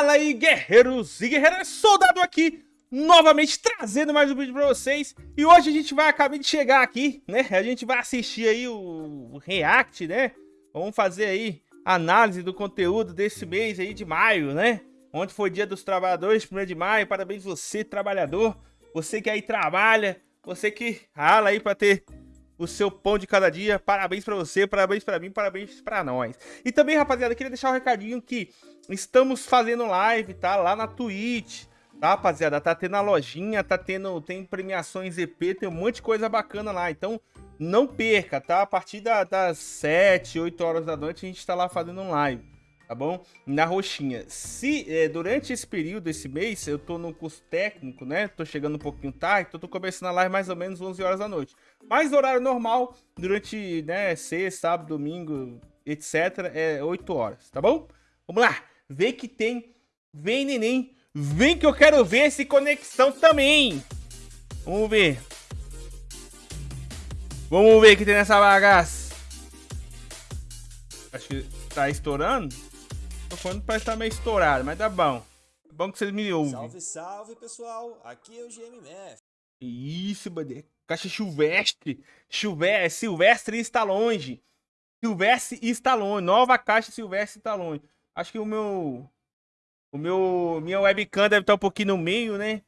Fala aí, guerreiros e guerreiras, soldado aqui, novamente trazendo mais um vídeo pra vocês. E hoje a gente vai acabar de chegar aqui, né? A gente vai assistir aí o React, né? Vamos fazer aí análise do conteúdo desse mês aí de maio, né? Onde foi dia dos trabalhadores, 1 de maio. Parabéns você, trabalhador. Você que aí trabalha, você que rala aí pra ter o seu pão de cada dia. Parabéns pra você, parabéns pra mim, parabéns pra nós. E também, rapaziada, queria deixar um recadinho que estamos fazendo live, tá? Lá na Twitch, tá, rapaziada? Tá tendo a lojinha, tá tendo, tem premiações EP, tem um monte de coisa bacana lá. Então, não perca, tá? A partir da, das 7, 8 horas da noite, a gente tá lá fazendo um live tá bom? Na roxinha. Se é, durante esse período, esse mês, eu tô no curso técnico, né? Tô chegando um pouquinho tarde, então tô começando a live mais ou menos 11 horas da noite. Mas horário normal, durante, né, sexta, sábado, domingo, etc, é 8 horas, tá bom? Vamos lá, vê que tem, vem neném, vem que eu quero ver esse conexão também. Vamos ver. Vamos ver o que tem nessa bagaça. Acho que tá estourando microfone parece estar meio estourado, mas tá bom. É bom que vocês me ouvem. Salve, salve, pessoal. Aqui é o GMF. Isso, bandeira. Caixa Silvestre. Silvestre, Silvestre está longe. Silvestre está longe. Nova caixa Silvestre está longe. Acho que o meu... O meu... Minha webcam deve estar um pouquinho no meio, né?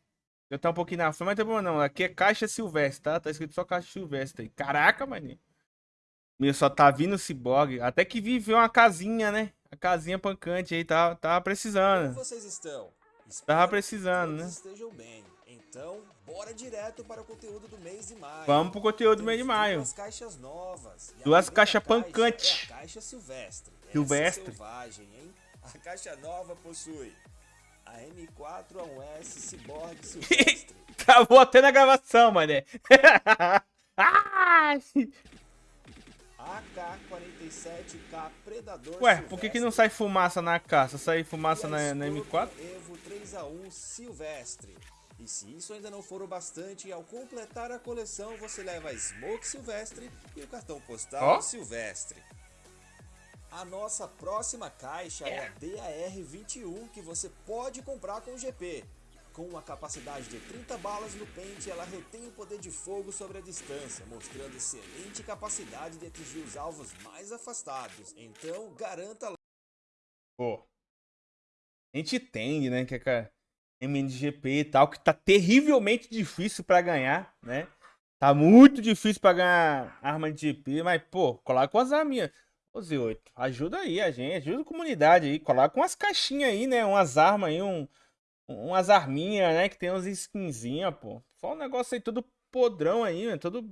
Deve estar um pouquinho na frente, mas não tem problema não. Aqui é caixa Silvestre, tá? Tá escrito só caixa Silvestre. Caraca, maninho. Meu, só tá vindo o ciborgue. Até que viveu uma casinha, né? A casinha pancante aí tava, tava precisando. Como vocês estão? Espero tava precisando, né? estejam bem. Então, bora direto para o conteúdo do mês de maio. Vamos pro conteúdo do mês de maio. Duas caixas novas. Duas caixas pancantes. É a caixa silvestre. Silvestre. Essa é selvagem, hein? A caixa nova possui a M4A1S Cyborg Silvestre. Acabou até na gravação, mané. ah! AK-47K Predador Ué, por que, que não sai fumaça na caça? Sai fumaça na, na M4? Evo 3A1 Silvestre. E se isso ainda não for o bastante, ao completar a coleção você leva a Smoke Silvestre e o cartão postal oh? Silvestre. A nossa próxima caixa é, é a DAR-21 que você pode comprar com o GP. Com uma capacidade de 30 balas no pente, ela retém o poder de fogo sobre a distância, mostrando excelente capacidade de atingir os alvos mais afastados. Então, garanta... Pô, a gente entende, né, que é MNGP e tal, que tá terrivelmente difícil para ganhar, né? Tá muito difícil para ganhar arma de GP, mas, pô, coloca as arminhas. Ô, Z8, ajuda aí a gente, ajuda a comunidade aí, coloca umas caixinhas aí, né? Umas armas aí, um, umas arminhas, né? Que tem uns skinzinhas, pô. Só um negócio aí todo podrão aí, né? Todo.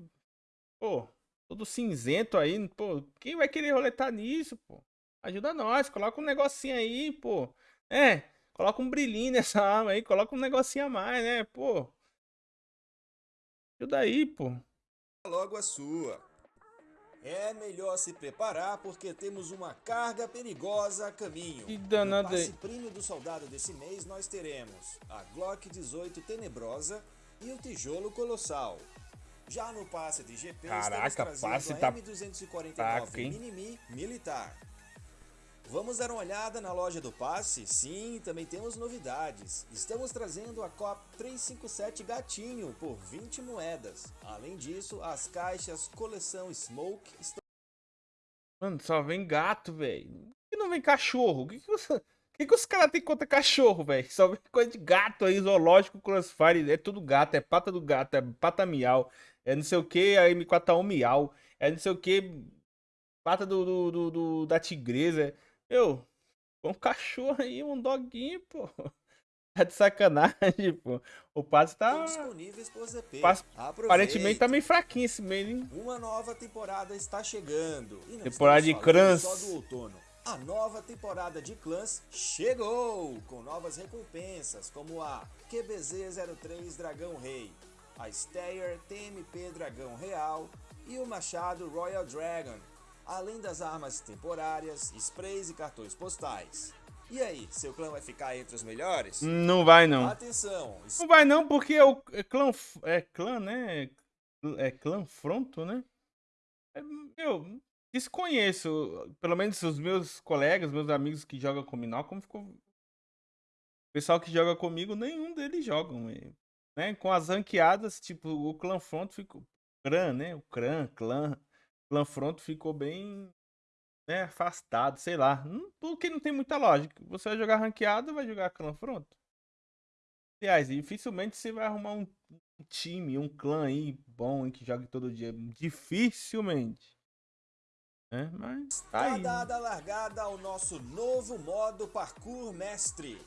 Pô, todo cinzento aí. Pô, quem vai querer roletar nisso, pô? Ajuda nós, coloca um negocinho aí, pô. É, coloca um brilhinho nessa arma aí, coloca um negocinho a mais, né? Pô. Ajuda aí, pô. Logo a sua. É melhor se preparar porque temos uma carga perigosa a caminho. Que danada. Passe prêmio do soldado desse mês nós teremos a Glock 18 Tenebrosa e o Tijolo Colossal. Já no passe de GP Caraca, passe a tá M249 Minimi Militar. Vamos dar uma olhada na loja do passe? Sim, também temos novidades. Estamos trazendo a COP 357 Gatinho por 20 moedas. Além disso, as caixas coleção Smoke estão... Mano, só vem gato, velho. Que não vem cachorro? O que, que, que, que os caras têm contra cachorro, velho? Só vem coisa de gato aí, zoológico, crossfire. É tudo gato, é pata do gato, é pata miau. É não sei o que, a M4 miau. É não sei o que, pata do, do, do, do da tigresa. Eu, um cachorro aí, um doguinho, pô. Tá de sacanagem, pô. O passe tá. Passe... Aparentemente tá meio fraquinho esse meio, hein? Uma nova temporada está chegando. temporada de clãs. Só do outono. A nova temporada de clãs chegou! Com novas recompensas, como a QBZ-03 Dragão Rei, a Stayer TMP Dragão Real e o Machado Royal Dragon, além das armas temporárias, sprays e cartões postais. E aí, seu clã vai ficar entre os melhores? Não vai não. Atenção! Não vai não, porque é o é clã, é clã, né? É clã fronto, né? É, eu desconheço, pelo menos os meus colegas, meus amigos que jogam com Minal, como ficou O pessoal que joga comigo, nenhum deles jogam. Né? Com as ranqueadas, tipo, o Clan Front ficou. Clã, né? O Clã, Clã. Clã Front ficou bem né, afastado, sei lá. Porque não tem muita lógica. Você vai jogar ranqueado, vai jogar Clã Front. Aliás, dificilmente você vai arrumar um time, um clã aí bom que jogue todo dia. Dificilmente. É, mas tá aí. dada a largada ao nosso novo modo Parkour Mestre.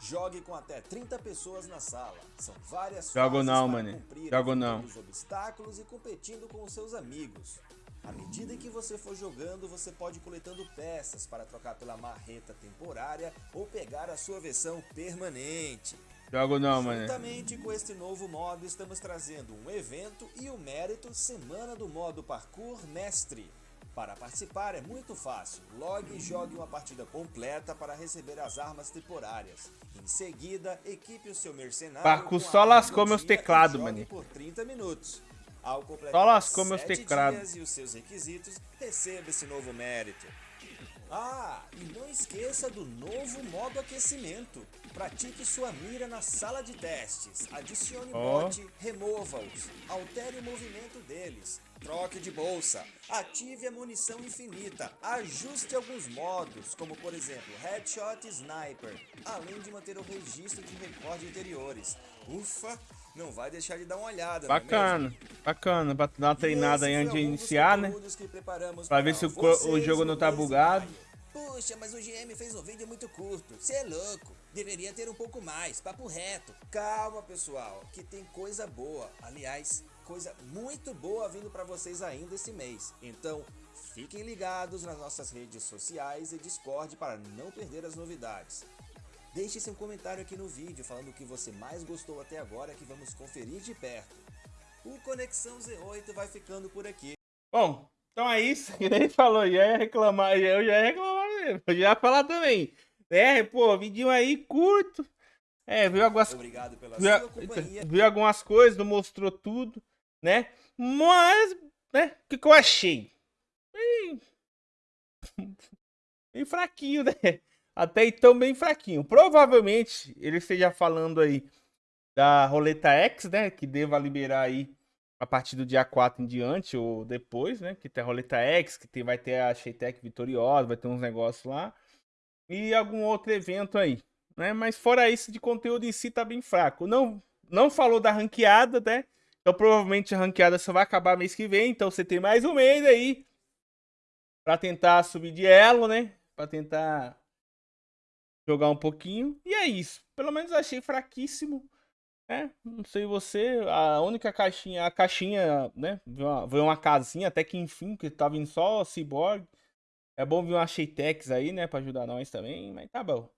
Jogue com até 30 pessoas na sala. São várias Jogo não, mano. Jogo não. os obstáculos e competindo com os seus amigos. À medida que você for jogando, você pode ir coletando peças para trocar pela marreta temporária ou pegar a sua versão permanente. Jogo não, mano. Juntamente com este novo modo, estamos trazendo um evento e o mérito Semana do Modo Parkour Mestre. Para participar é muito fácil. Logue e jogue uma partida completa para receber as armas temporárias. Em seguida, equipe o seu mercenário. Parkour só lascou meus teclados, mano. Por 30 minutos. Ao completar lascou meus teclados. e os seus requisitos, receba esse novo mérito. Ah, e não esqueça do novo modo aquecimento. Pratique sua mira na sala de testes. Adicione oh. bot, remova-os. Altere o movimento deles. Troque de bolsa. Ative a munição infinita. Ajuste alguns modos, como por exemplo Headshot e Sniper, além de manter o registro de recorde anteriores. Ufa, não vai deixar de dar uma olhada. Bacana, é bacana, pra dar uma treinada aí antes de iniciar, né? Pra ver se o, o jogo não tá bugado. Puxa, mas o GM fez um vídeo muito curto. Você é louco. Deveria ter um pouco mais, papo reto. Calma, pessoal, que tem coisa boa. Aliás, coisa muito boa vindo para vocês ainda esse mês. Então, fiquem ligados nas nossas redes sociais e Discord para não perder as novidades. Deixe seu comentário aqui no vídeo falando o que você mais gostou até agora que vamos conferir de perto. O Conexão Z8 vai ficando por aqui. Bom, então é isso. Que nem falou, já ia reclamar, eu já ia reclamar mesmo. Eu já ia falar também. É, pô, vídeo aí curto. É, viu algumas... Obrigado pela viu, sua companhia. Viu algumas coisas, não mostrou tudo né? Mas, né? O que, que eu achei? Bem... bem fraquinho, né? Até então, bem fraquinho. Provavelmente ele esteja falando aí da roleta X, né? Que deva liberar aí a partir do dia 4 em diante ou depois, né? Que tem a roleta X, que tem, vai ter a Sheitec vitoriosa, vai ter uns negócios lá. E algum outro evento aí, né? Mas fora isso, de conteúdo em si tá bem fraco. Não, não falou da ranqueada, né? Então provavelmente a ranqueada só vai acabar mês que vem. Então você tem mais um mês aí para tentar subir de elo, né? Para tentar jogar um pouquinho. E é isso. Pelo menos achei fraquíssimo. Né? Não sei você, a única caixinha, a caixinha, né? Veio uma, casinha, até que enfim, que tava vindo só Cyborg. É bom ver uma Sheitex aí, né? Pra ajudar nós também, mas tá bom.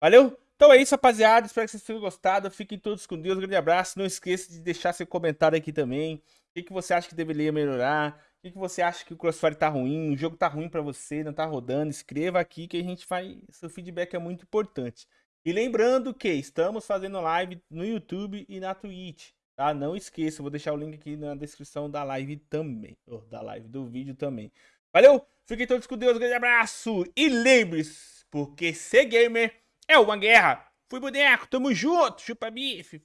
Valeu? Então é isso, rapaziada. Espero que vocês tenham gostado. Fiquem todos com Deus. Um grande abraço. Não esqueça de deixar seu comentário aqui também. O que você acha que deveria melhorar? O que, que você acha que o Crossfire tá ruim? O jogo tá ruim para você, não tá rodando? Escreva aqui que a gente vai. Seu feedback é muito importante. E lembrando que estamos fazendo live no YouTube e na Twitch. Tá? Não esqueça, vou deixar o link aqui na descrição da live também. Oh, da live, do vídeo também. Valeu! Fiquem todos com Deus, grande abraço! E lembre-se, porque ser gamer é uma guerra. Fui boneco, tamo junto, chupa bife.